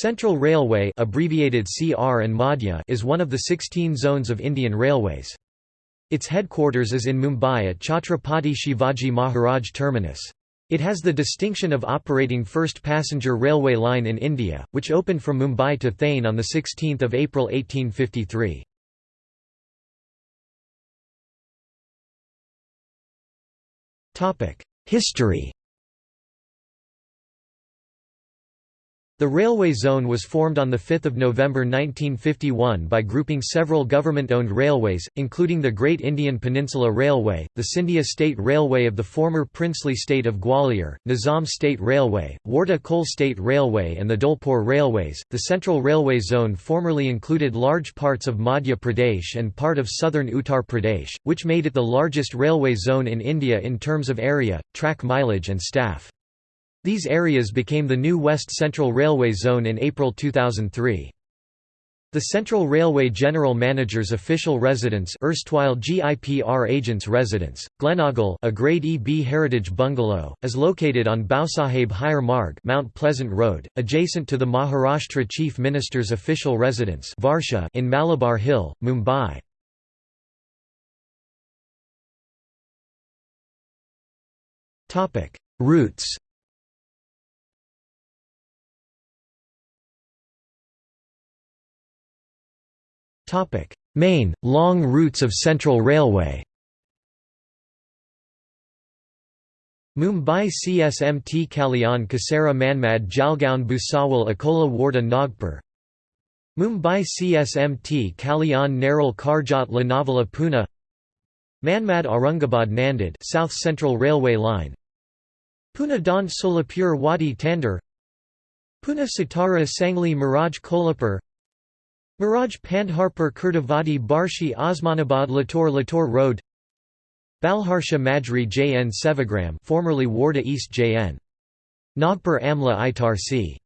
Central Railway abbreviated CR and Madhya is one of the 16 zones of Indian Railways. Its headquarters is in Mumbai at Chhatrapati Shivaji Maharaj Terminus. It has the distinction of operating first passenger railway line in India, which opened from Mumbai to Thane on 16 April 1853. History The railway zone was formed on 5 November 1951 by grouping several government-owned railways, including the Great Indian Peninsula Railway, the Scindia State Railway of the former princely state of Gwalior, Nizam State Railway, Wardha Coal State Railway and the Dholpur Railways. The Central Railway Zone formerly included large parts of Madhya Pradesh and part of southern Uttar Pradesh, which made it the largest railway zone in India in terms of area, track mileage and staff. These areas became the new West Central Railway Zone in April 2003. The Central Railway General Manager's official residence erstwhile GIPR agents' residence, Glenogle a Grade EB heritage bungalow, is located on Bausaheb Higher Marg Mount Pleasant Road, adjacent to the Maharashtra Chief Minister's official residence Varsha in Malabar Hill, Mumbai. Routes Main, long routes of Central Railway Mumbai CSMT Kalyan Kasara Manmad Jalgaon Bhusawal Akola Wardha Nagpur Mumbai CSMT Kalyan Neral Karjat Lonavala Pune Manmad Aurangabad Nanded South Central Railway Line Pune Daund Solapur Wadi Tandur Pune Satara Sangli Miraj Kolhapur Miraj Pandharpur Kurduwadi Barshi Osmanabad Latur Latur Road. Balharsha Majri Jn Sevagram formerly Wardha East Jn. Nagpur Amla Itarsi.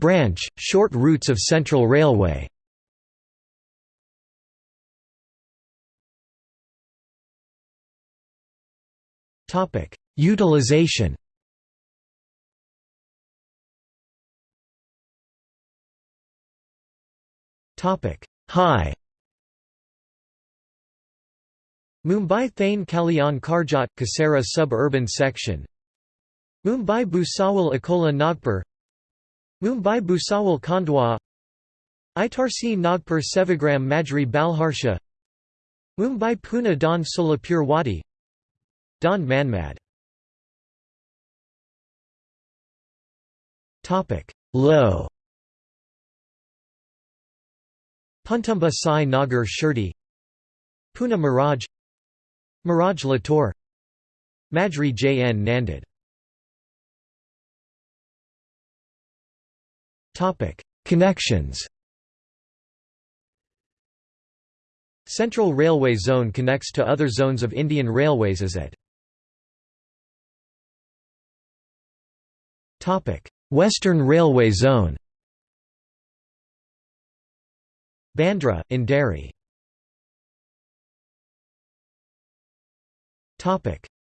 Branch, short routes of Central Railway. Utilization High Mumbai Thane Kalyan Karjat Kasara suburban section. Mumbai Bhusawal Akola Nagpur. Mumbai Bhusawal Khandwa. Itarsi Nagpur Sevagram Majri Balharsha Mumbai Pune Daund Solapur Wadi. Daund Manmad. Low Puntamba Sai Nagar Shirdi Pune Miraj Miraj Latur Majri Jn Nanded. Connections. Central Railway Zone connects to other zones of Indian Railways as at. Western Railway Zone Bandra, in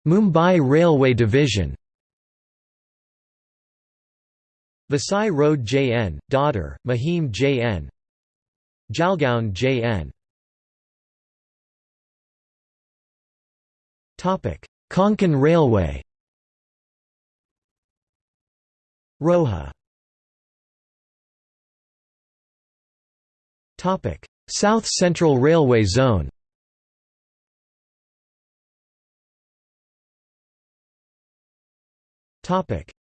Mumbai Railway Division. Vasai Road JN, Dadar, Mahim JN Jalgaon JN Konkan Railway. Roha South Central Railway Zone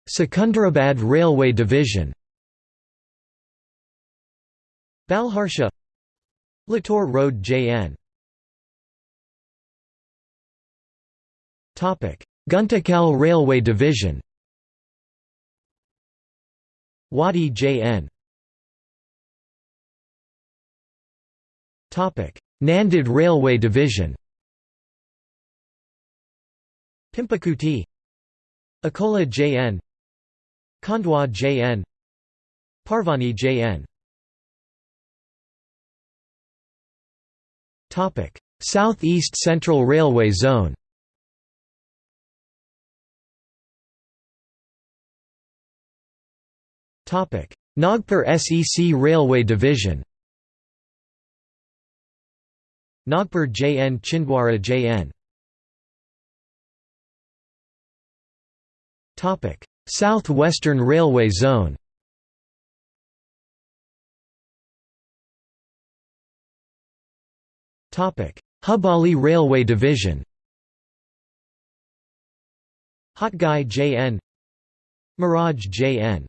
Secunderabad Railway Division Balharsha Latur Road JN Guntakal Railway Division Wadi JN Nanded Railway Division Pimpalkhuti Akola JN Khandwa JN Parbhani JN South-East Central Railway Zone Topic: Nagpur SEC Railway Division Nagpur JN Chhindwara JN South Western Railway Zone. Topic. Hubballi Railway Division. Hotgi JN Miraj JN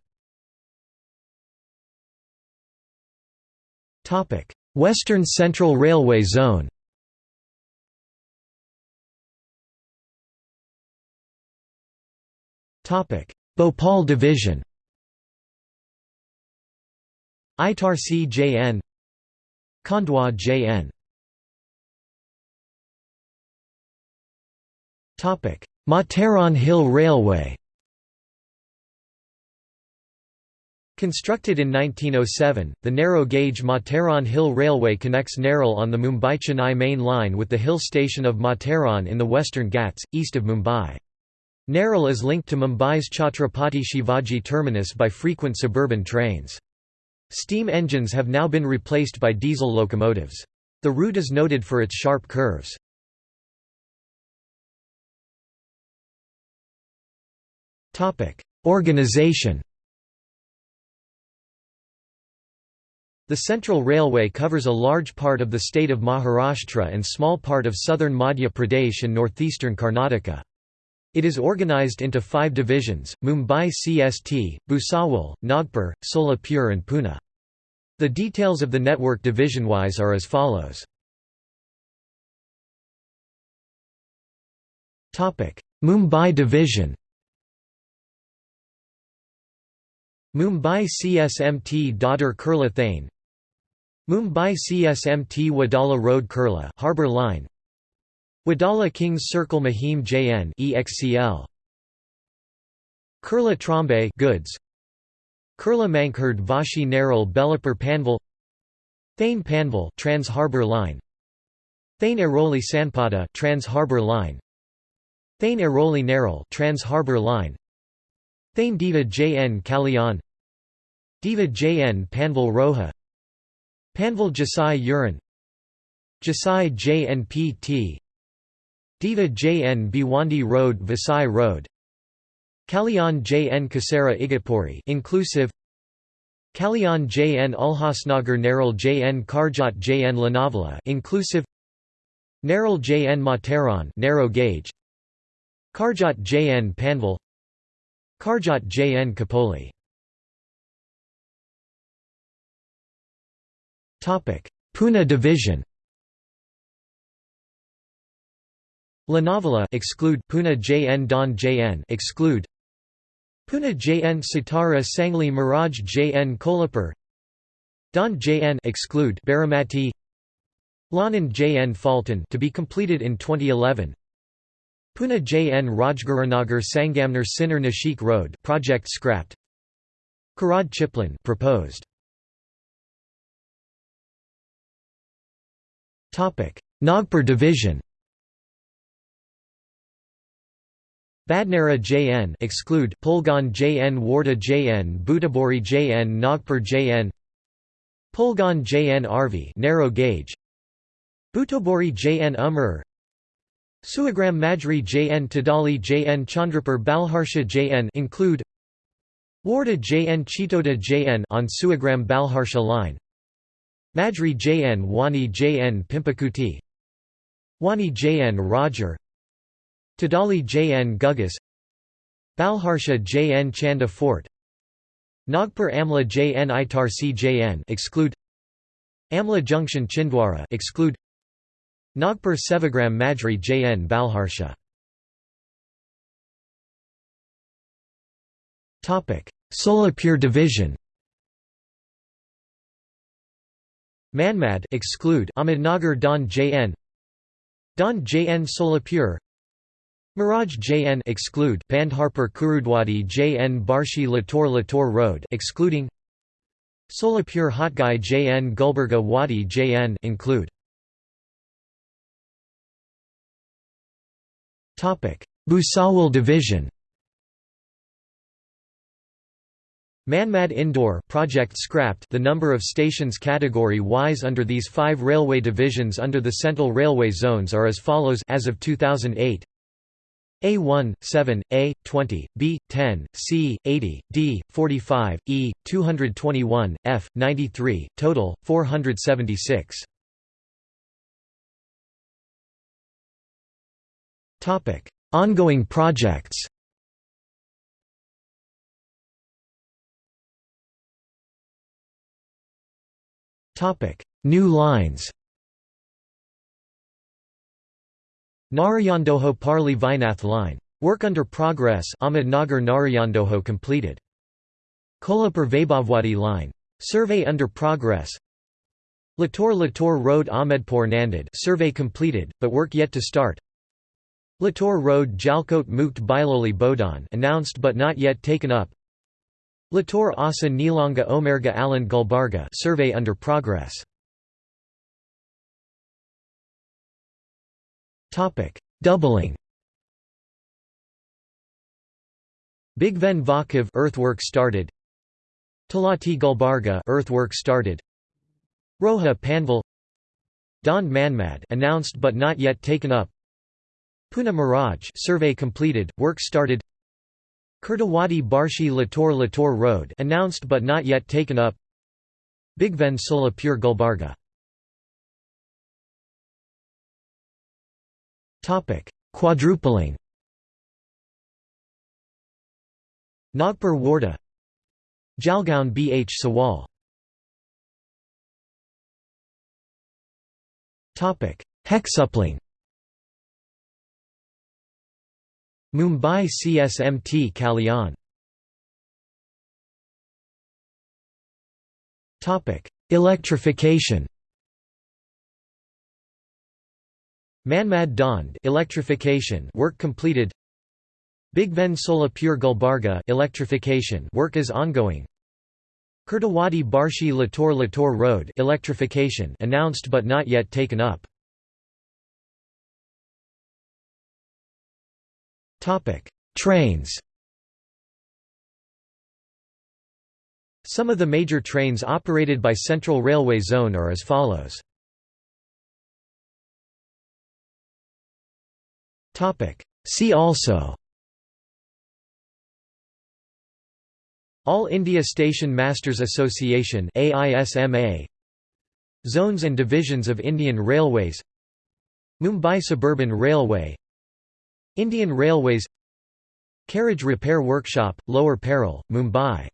Western Central Railway Zone. Topic. Bhopal Division. Itarsi JN Khandwa JN Matheran Hill Railway Constructed in 1907, the narrow-gauge Matheran Hill Railway connects Neral on the Mumbai-Chennai main line with the hill station of Matheran in the Western Ghats, east of Mumbai. Neral is linked to Mumbai's Chhatrapati Shivaji terminus by frequent suburban trains. Steam engines have now been replaced by diesel locomotives. The route is noted for its sharp curves. Organization The Central Railway covers a large part of the state of Maharashtra and small part of southern Madhya Pradesh and northeastern Karnataka. It is organized into five divisions, Mumbai CST, Bhusawal, Nagpur, Solapur and Pune. The details of the network division-wise are as follows. Mumbai Division Mumbai CSMT Dadar Kurla Thane Mumbai CSMT Wadala Road Kurla Harbour Line. Wadala Kings Circle Mahim JN EXCL Kurla Trombay goods. Kurla Mankhurd Vashi Nerul Belapur Panvel. Thane Panvel Trans Harbour Line. Thane Airoli Sanpada Trans Harbour Line. Thane Airoli Nerul Trans Harbour Line. Thane Diva JN Kalyan. Diva JN Panvel Roha Panvel Jasai Uran Jasai JNPT Diva JN Bhiwandi Road Vasai Road Kalyan JN Kasara Igatpuri inclusive Kalyan JN Ulhasnagar Neral JN Karjat JN Lonavala inclusive Neral JN Matheran narrow gauge Karjat JN Panvel Karjat JN Khopoli Pune division. Lonavala exclude Pune JN Daund JN exclude. Pune JN Satara Sangli Miraj JN Kolhapur. Daund JN exclude Baramati. Lonand JN Phaltan to be completed in 2011 Pune JN Rajgurunagar Sangamner Sinnar Nashik Road project scrapped. Karad Chiplun proposed Nagpur division. Badnera JN exclude Pulgaon JN Wardha JN Butibori JN Nagpur JN Pulgaon JN Arvi narrow gauge. Butibori JN Umar Sevagram Majri JN Tadali JN Chandrapur Balharsha JN include Wardha JN Chitoda JN on Sevagram Balharsha line Majri JN Wani JN Pimpalkhuti. Wani JN Roger. Tadali JN Ghugus. Balharsha JN Chanda Fort. Nagpur Amla JN Itarsi JN exclude. Amla Junction Chhindwara exclude. Nagpur Sevagram Majri JN Balharsha. Solapur division Manmad exclude Ahmednagar Daund JN Daund JN Solapur. Miraj JN exclude Pandharpur Kurduwadi JN Barshi Latur Latur Road excluding. Solapur Hotgi JN Gulbarga Wadi JN include. Topic. Bhusawal division Manmad Indore project scrapped the number of stations category-wise under these five railway divisions under the Central Railway zones are as follows as of 2008 A1, 7, A, 20, B, 10, C, 80, D, 45, E, 221, F, 93, total, 476. Ongoing projects New lines Narayandoho Parli Vaijnath line. Work under progress Ahmednagar Narayandoho completed. Kolhapur Vaibhavwadi line. Survey under progress Latur Latur Road Ahmedpur Nanded survey completed, but work yet to start Latur Road Jalkot Mukt Bailoli Bodhan announced but not yet taken up Latur Asa Nilanga Omerga Aland Gulbarga survey under progress. Topic: Doubling. Bhigwan Vakiv earthwork started. Talati Gulbarga earthwork started. Roha Panvel Daund Manmad announced but not yet taken up. Pune Miraj survey completed, work started. Kurduwadi Barshi Latur Latur Road announced but not yet taken up. Bhigwan Solapur Gulbarga. Quadrupling. Nagpur Wardha. Jalgaon Bh Sawal. Topic Hexupling Mumbai CSMT Kalyan. Electrification. Manmad Daund electrification work completed. Big Bhigwan Solapur Gulbarga electrification work is ongoing. Kurduwadi Barshi Latur Latur Road electrification announced but not yet taken up Trains Some of the major trains operated by Central Railway Zone are as follows. Topic: See also All India Station Masters Association AISMA Zones and Divisions of Indian Railways Mumbai Suburban Railway Indian Railways Carriage Repair Workshop, Lower Parel, Mumbai